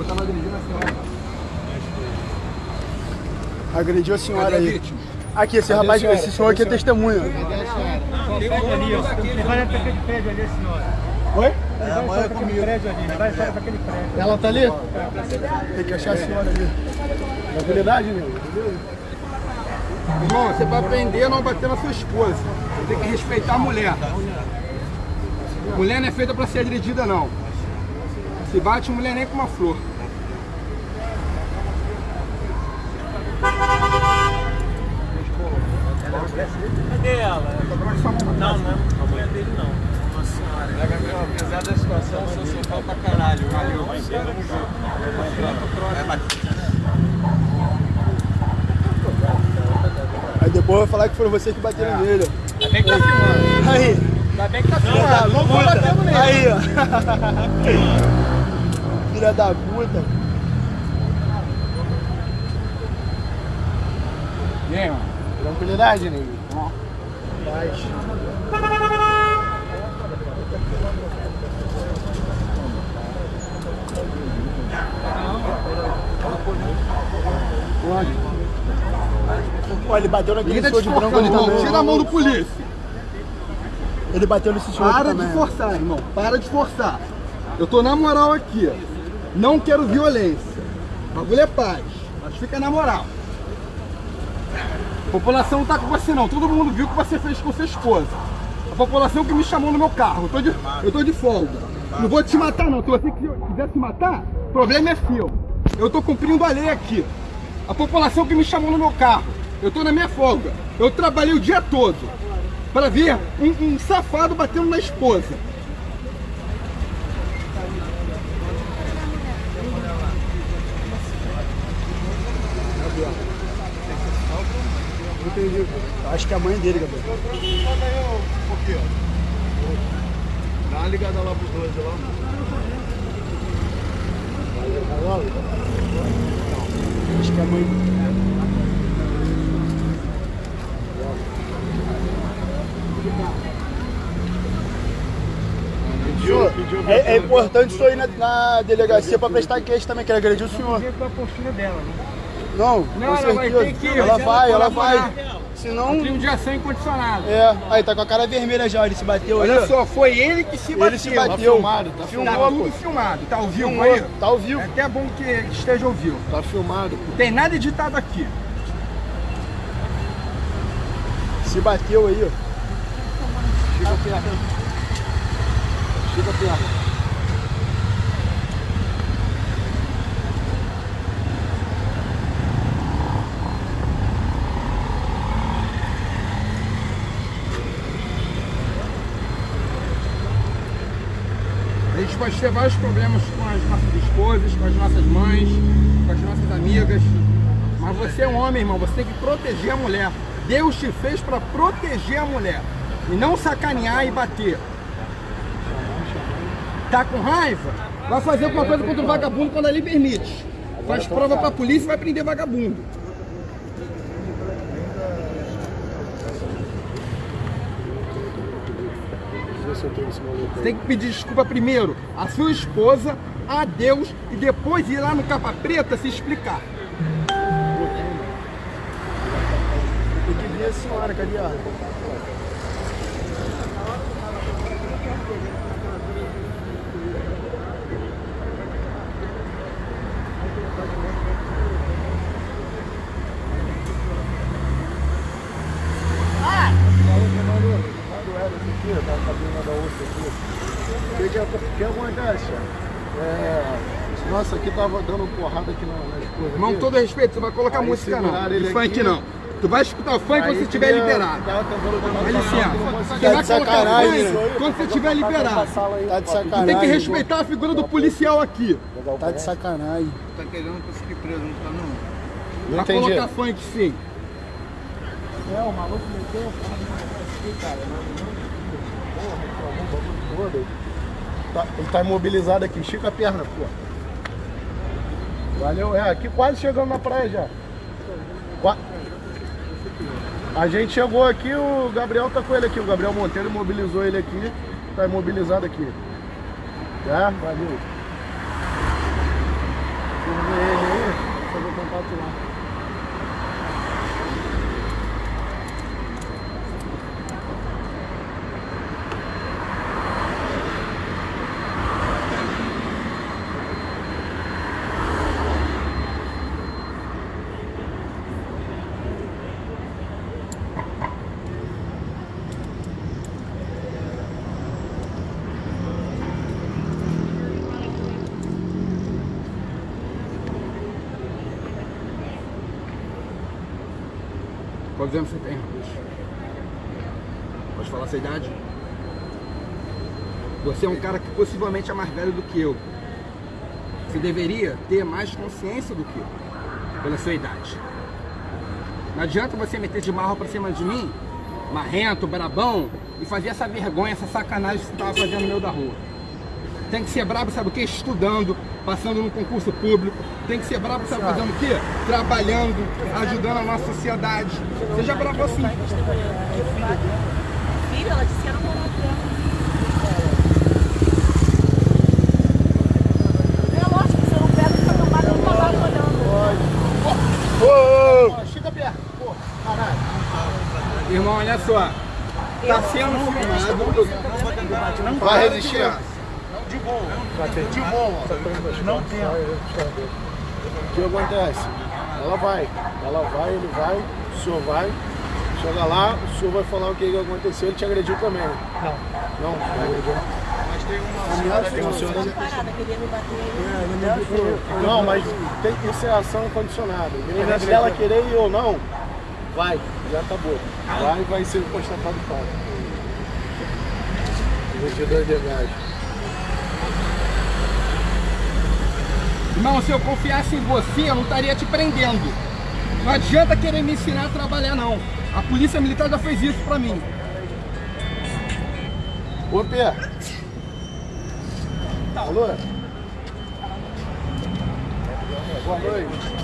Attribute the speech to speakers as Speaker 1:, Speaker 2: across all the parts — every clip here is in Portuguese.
Speaker 1: Pô, tava agredindo a senhora.
Speaker 2: Agrediu a senhora
Speaker 1: Cadê
Speaker 2: aí. Aqui, esse rapaz, esse senhor aqui é testemunha.
Speaker 3: Tem um ali, ó. Ele vai para aquele prédio ali, senhora.
Speaker 2: Oi?
Speaker 3: Ele vai para aquele prédio ali, ele vai para aquele prédio.
Speaker 2: Ela tá ali? Tem que achar a senhora ali. Tranquilidade, né?
Speaker 1: Irmão, você vai aprender a não bater na sua esposa. Você tem que respeitar a mulher. Mulher não é feita pra ser agredida, não. Se bate mulher nem com uma flor.
Speaker 3: Cadê ela? Não, não. A mulher dele não. Uma senhora. É, Gabriel, apesar da situação, eu sou pau pra caralho. Valeu. Vamos junto.
Speaker 2: Aí depois vai falar que foram vocês que bateram nele.
Speaker 3: Ainda bem que tá filmando.
Speaker 2: Aí,
Speaker 3: Ainda bem que tá filmando. Não vou batendo nele.
Speaker 2: aí, ó. Filha da puta.
Speaker 1: E aí, mano?
Speaker 2: Tranquilidade, nego. Paz. Olha, ele bateu naquele
Speaker 1: tá
Speaker 2: senhor de branco ali também.
Speaker 1: Tira a mão do polícia.
Speaker 2: Ele bateu nesse senhor
Speaker 1: Para
Speaker 2: também.
Speaker 1: de forçar, irmão. Para de forçar. Eu tô na moral aqui. Não quero violência. O bagulho é paz. Mas fica na moral. A população não tá com você não. Todo mundo viu o que você fez com sua esposa. A população que me chamou no meu carro. Eu tô de, eu tô de folga. Não vou te matar não. Se você quiser se matar, o problema é seu. Eu tô cumprindo a lei aqui. A população que me chamou no meu carro. Eu tô na minha folga. Eu trabalhei o dia todo para ver um, um safado batendo na esposa.
Speaker 2: Acho que é a mãe dele, Gabriel.
Speaker 1: Dá uma ligada lá pros dois lá.
Speaker 2: Acho que é a mãe dele. Senhor, é, é importante o senhor ir na, na delegacia para prestar queixa também, que ele agrediu o senhor.
Speaker 3: Jeito da postura dela, né?
Speaker 2: Não,
Speaker 1: Não, ela vai ter que ir,
Speaker 2: ela vai,
Speaker 1: ela
Speaker 2: vai.
Speaker 1: colaborar.
Speaker 2: Senão.
Speaker 1: Crime de ação incondicionada.
Speaker 2: É, aí tá com a cara vermelha já, ele se bateu aí.
Speaker 1: Olha só, foi ele que se bateu.
Speaker 2: Ele se bateu.
Speaker 1: filmado, tá
Speaker 2: Filmou,
Speaker 1: Tá
Speaker 2: pô.
Speaker 1: tudo filmado. Tá ao vivo
Speaker 2: Filmou,
Speaker 1: aí?
Speaker 2: tá ao vivo.
Speaker 1: É até bom que esteja ao vivo.
Speaker 2: Tá filmado.
Speaker 1: Não tem nada editado aqui.
Speaker 2: Se bateu aí, ó. Chega perto. Chega perto.
Speaker 1: Pode ter vários problemas com as nossas esposas, com as nossas mães, com as nossas amigas. Mas você é um homem, irmão, você tem que proteger a mulher. Deus te fez para proteger a mulher. E não sacanear e bater. Tá com raiva? Vai fazer alguma coisa contra o vagabundo quando ele permite. Faz prova pra polícia e vai prender vagabundo.
Speaker 2: Eu tenho esse maluco
Speaker 1: Você tem que pedir desculpa primeiro à sua esposa, a Deus e depois ir lá no capa preta se explicar.
Speaker 2: Tem que ver a senhora, cadê ela? O que, que, o que acontece? É, aqui tava dando porrada aqui na, na esposa.
Speaker 1: Irmão,
Speaker 2: aqui.
Speaker 1: todo respeito, você vai colocar
Speaker 2: Aí
Speaker 1: música não. De funk
Speaker 2: aqui.
Speaker 1: não. Tu vai escutar funk quando você estiver liberado. Dá licença.
Speaker 2: que não.
Speaker 1: Você
Speaker 2: Tá
Speaker 1: vai
Speaker 2: de
Speaker 1: colocar
Speaker 2: sacanagem,
Speaker 1: funk
Speaker 2: né?
Speaker 1: quando você estiver liberado.
Speaker 2: Tá de
Speaker 1: Tu
Speaker 2: sacanagem.
Speaker 1: tem que respeitar a figura do policial aqui.
Speaker 2: Tá de sacanagem.
Speaker 1: Tá querendo conseguir preso, não tá não?
Speaker 2: Não
Speaker 1: Vai colocar funk sim.
Speaker 2: É, o maluco meteu aqui, cara. Todo. Tá, ele tá imobilizado aqui, estica a perna, pô. Valeu, é, aqui quase chegando na praia já. Qua- A gente chegou aqui, o Gabriel tá com ele aqui, o Gabriel Monteiro imobilizou ele aqui, tá imobilizado aqui. Tá? Valeu.
Speaker 1: Quantos anos você tem, rapaz? Pode falar sua idade? Você é um cara que possivelmente é mais velho do que eu. Você deveria ter mais consciência do que eu, pela sua idade. Não adianta você meter de marro pra cima de mim, marrento, brabão, e fazer essa vergonha, essa sacanagem que você estava fazendo no meio da rua. Tem que ser brabo, sabe o quê? Estudando, passando no concurso público. Tem que ser brabo, sabe fazendo o quê? Trabalhando, ajudando a nossa sociedade. Seja brabo assim.
Speaker 4: Filho, ela disse que era um monotema. É lógico, se eu não pego, fica tomado, eu não tava olhando.
Speaker 2: Ô, ô, Chega perto, pô, caralho.
Speaker 1: Irmão, olha só. Tá sendo filmado.
Speaker 2: Vai resistir?
Speaker 3: Boa.
Speaker 2: De boa.
Speaker 3: Não tem.
Speaker 2: O que acontece? Ela vai, ela vai, ele vai, o senhor vai. Chega lá, o senhor vai falar o que aconteceu, ele te agrediu também. Não. Não, não agrediu.
Speaker 3: Mas tem uma
Speaker 2: Tem senhora
Speaker 4: bater.
Speaker 2: Não, mas tem que ser ação condicionada. Independente dela querer ir ou não, vai, já acabou. Vai e vai ser constatado fato. 22 de gás.
Speaker 1: Irmão, se eu confiasse em você, eu não estaria te prendendo. Não adianta querer me ensinar a trabalhar, não. A polícia militar já fez isso pra mim.
Speaker 2: Ô, Pé. Alô? Boa noite.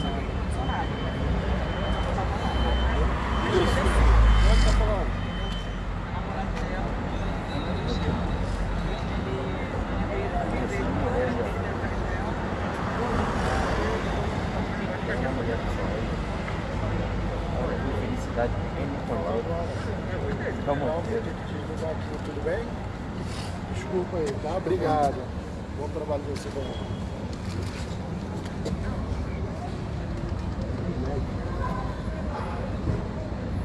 Speaker 2: Tudo bem? Desculpa aí, tá? Obrigado. Bom trabalho de você também.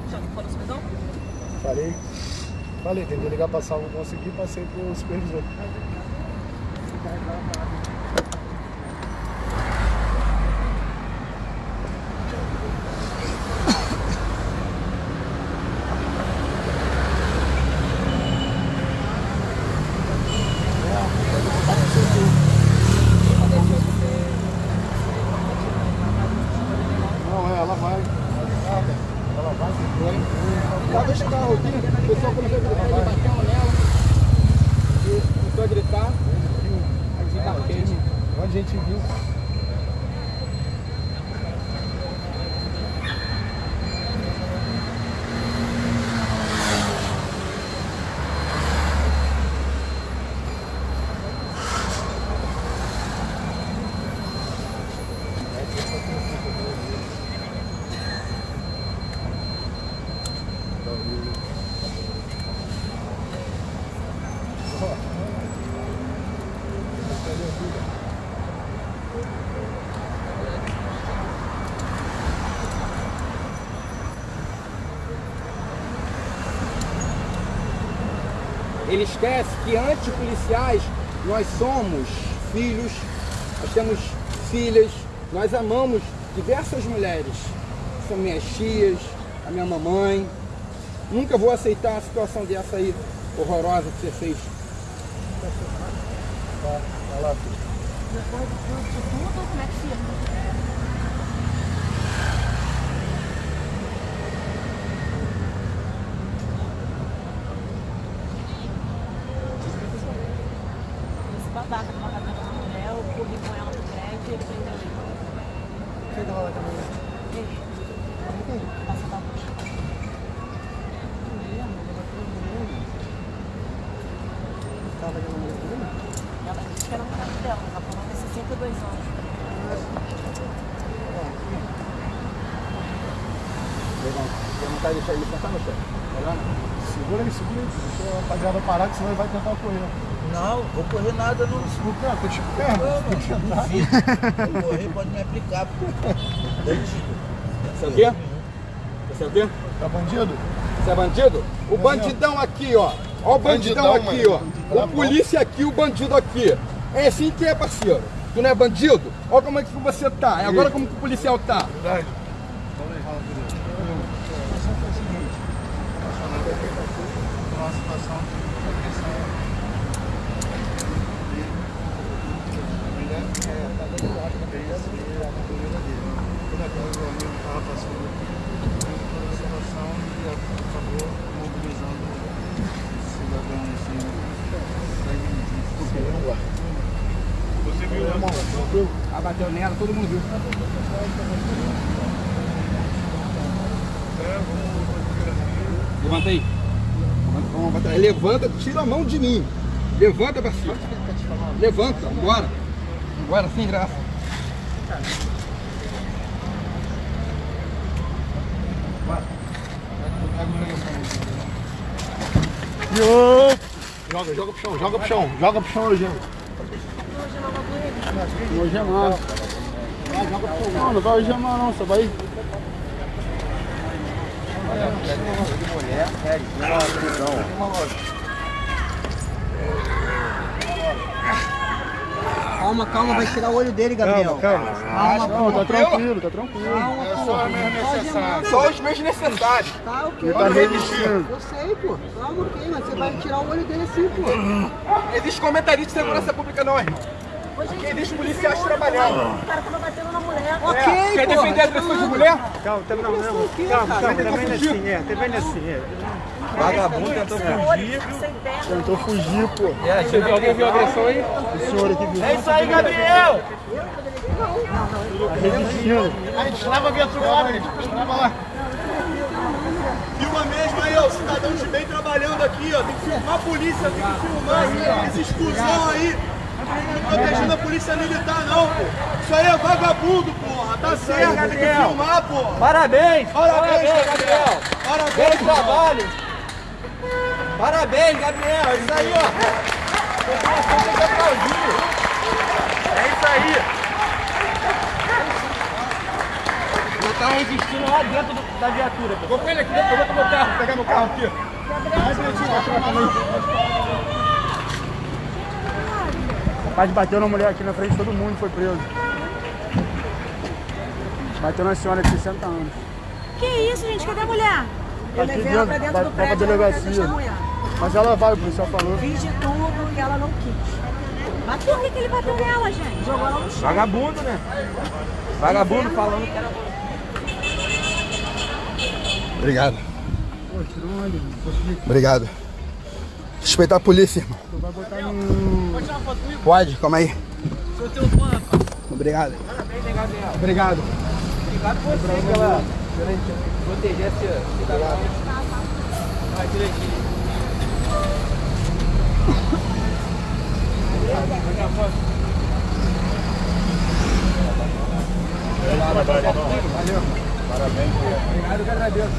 Speaker 4: Já não falou supervisor?
Speaker 2: Falei. Falei, tentei ligar pra salva, não consegui, passei pro supervisor. Não, é, ela vai. Ela vai,
Speaker 1: Tava esse carro aqui, o pessoal começou a gritar, ele bateu nela. E começou a gritar. Aí bateu.
Speaker 2: Onde a gente viu.
Speaker 1: Ele esquece que antipoliciais nós somos filhos, nós temos filhas, nós amamos diversas mulheres. São minhas tias, a minha mamãe. Nunca vou aceitar uma situação dessa aí horrorosa que você fez.
Speaker 2: Vai lá, filho.
Speaker 4: Depois de tudo, como é que fica? Esse babaca que mata a mulher, eu corri com ela pro prédio e ele prendeu ele.
Speaker 2: Quem tava lá também?
Speaker 4: Ele. Passa pra baixo.
Speaker 2: Tava ali no meio dele?
Speaker 4: Ela disse que era um cara dela, mas ela tem 62 anos.
Speaker 1: Vai deixar ele sentar no chão? Melhor.
Speaker 2: Segura aí, segura aí. Deixa a rapaziada parar, que senão ele vai tentar correr.
Speaker 5: Não, vou correr nada, não.
Speaker 2: Não? Tô te perto. Tem que andar.
Speaker 5: Vou correr, pode me aplicar.
Speaker 1: Você é o quê? Você é o quê?
Speaker 2: Tá bandido?
Speaker 1: Você é bandido? O bandidão aqui, ó. Ó o bandidão
Speaker 2: Bandidão,
Speaker 1: aqui, ó.
Speaker 2: mano. Tá
Speaker 1: O polícia aqui, o bandido aqui. É assim que é, parceiro. Tu não é bandido? Olha como é que você tá. E agora como que o policial tá.
Speaker 2: Verdade. uma situação viu.
Speaker 1: Você viu, irmão? Ah, bateu nela, todo mundo viu. Levanta aí. Levanta, tira a mão de mim. Levanta pra cima. Levanta, bora. Bora, sem graça.
Speaker 2: Joga, joga pro chão, joga pro chão, joga pro chão, Eugênio. Não algemar. Vai, joga pro chão. Não, não vai algemar não, você vai.
Speaker 5: Calma, calma, vai tirar o olho dele, Gabriel.
Speaker 2: Calma,
Speaker 5: Calma,
Speaker 2: Não, tá tranquilo, tá tranquilo.
Speaker 5: Calma, pô. Só algemar.
Speaker 1: Só os meios necessários.
Speaker 5: Tá, o quê?
Speaker 2: Ele tá resistindo.
Speaker 5: Eu sei, pô. Calma, ok, mas você vai tirar o olho dele assim, pô.
Speaker 1: Existe comentarista de segurança pública não, irmão. Aqui existe policiais trabalhando.
Speaker 4: O cara tava batendo na mulher.
Speaker 5: Ok,
Speaker 1: Quer defender agressões de mulher?
Speaker 2: Calma, tá não,
Speaker 5: Agressão o quê,
Speaker 2: Calma, calma, também não é assim, é, também não é assim, é.
Speaker 3: Vagabundo tentou fugir.
Speaker 4: Sem perna.
Speaker 2: Tentou fugir, pô.
Speaker 1: É, você viu, alguém viu agressão aí?
Speaker 2: O senhor aqui viu.
Speaker 3: É isso aí, Gabriel!
Speaker 2: Resistindo. A gente leva a viatura lá, gente. Leva lá.
Speaker 3: Filma mesmo aí, ó, o cidadão de bem trabalhando aqui, ó. Tem que filmar a polícia, tem que filmar esse exclusão aí. Não protegendo a polícia militar, não, pô. Isso aí é vagabundo, porra. Tá certo, tem que filmar, porra.
Speaker 6: Parabéns!
Speaker 3: Parabéns, Gabriel.
Speaker 6: Bom
Speaker 3: Parabéns,
Speaker 6: trabalho! Parabéns, Gabriel! É isso aí, ó! É isso aí! Ele tá resistindo lá dentro do- da viatura.
Speaker 1: Vou com ele aqui, eu vou com meu carro, pegar meu carro aqui.
Speaker 2: O rapaz bateu na mulher aqui na frente de todo mundo foi preso. Bateu na senhora de 60 anos.
Speaker 4: Que isso, gente? Cadê a mulher?
Speaker 2: Tá aqui dentro, vai, vai pra delegacia. Mas ela vai, o policial falou.
Speaker 4: Fiz de tudo e ela não quis. Mas por que, que ele bateu nela, gente? Jogou ela no chão.
Speaker 6: Vagabundo, né? Vagabundo falando que era.
Speaker 1: Obrigado. Obrigado. Respeitar a polícia, irmão.
Speaker 2: Vai botar no.
Speaker 1: Pode, calma aí. Obrigado. Obrigado.
Speaker 6: Obrigado você pela proteger esse cidadão. Vai direitinho.
Speaker 1: Obrigado, que agradeço.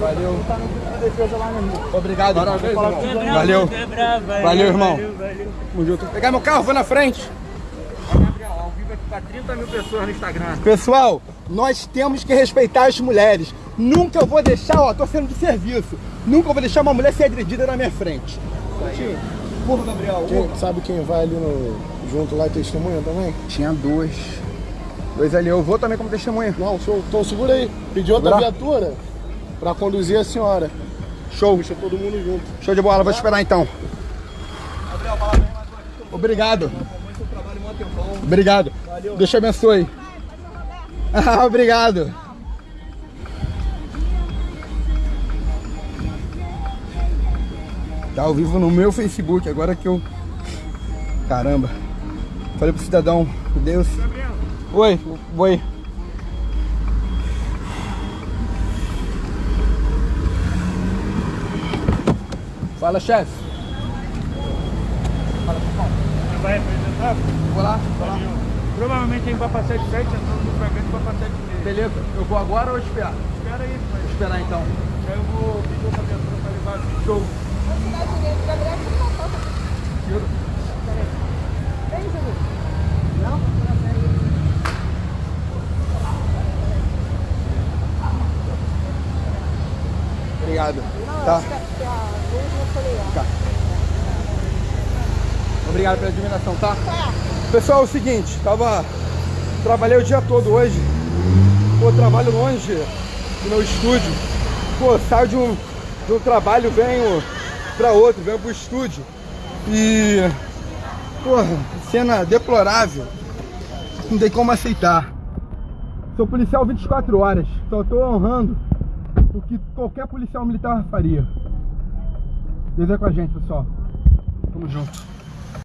Speaker 1: Valeu.
Speaker 2: Defesa lá, meu irmão.
Speaker 1: Obrigado. Parabéns, irmão. Valeu. Valeu, irmão. Tamo junto. Pegar meu carro, vou na frente.
Speaker 6: Gabriel, ao vivo aqui pra 30 mil pessoas no Instagram.
Speaker 1: Pessoal, nós temos que respeitar as mulheres. Nunca eu vou deixar, ó, tô sendo de serviço. Nunca vou deixar uma mulher ser agredida na minha frente. Porra, Gabriel.
Speaker 2: Quem- sabe quem vai ali no, junto lá e testemunha também?
Speaker 1: Tinha dois. Dois ali. Eu vou também como testemunha.
Speaker 2: Não, show. Então segura aí. Pediu outra viatura pra conduzir a senhora.
Speaker 1: Show.
Speaker 2: Puxa todo mundo junto.
Speaker 1: Show de bola, vou esperar então. Obrigado. Obrigado. Deus te abençoe. Obrigado. Tá ao vivo no meu Facebook, agora que eu. Caramba. Falei pro cidadão, Deus. Oi, oi. Fala, chefe.
Speaker 2: Vai apresentar?
Speaker 1: Vou lá, vou lá.
Speaker 2: Provavelmente ele vai passar de 7, entrando no fragmento vai passar de 3.
Speaker 1: Beleza, eu vou agora ou esperar?
Speaker 2: Espera aí, pai.
Speaker 1: Vou esperar então.
Speaker 2: Aí eu vou pedir outra viatura pra levar.
Speaker 1: Show. Obrigado. Tá. Tá. Obrigado pela admiração, tá? Pessoal, é o seguinte, tava. Trabalhei o dia todo hoje. Pô, trabalho longe do meu estúdio. pô, saio de um, de um trabalho, venho pra outro, venho pro estúdio. E. Porra, cena deplorável. Não tem como aceitar. Sou policial 24 horas. Só tô honrando o que qualquer policial militar faria. Deus é com a gente, pessoal. Tamo junto.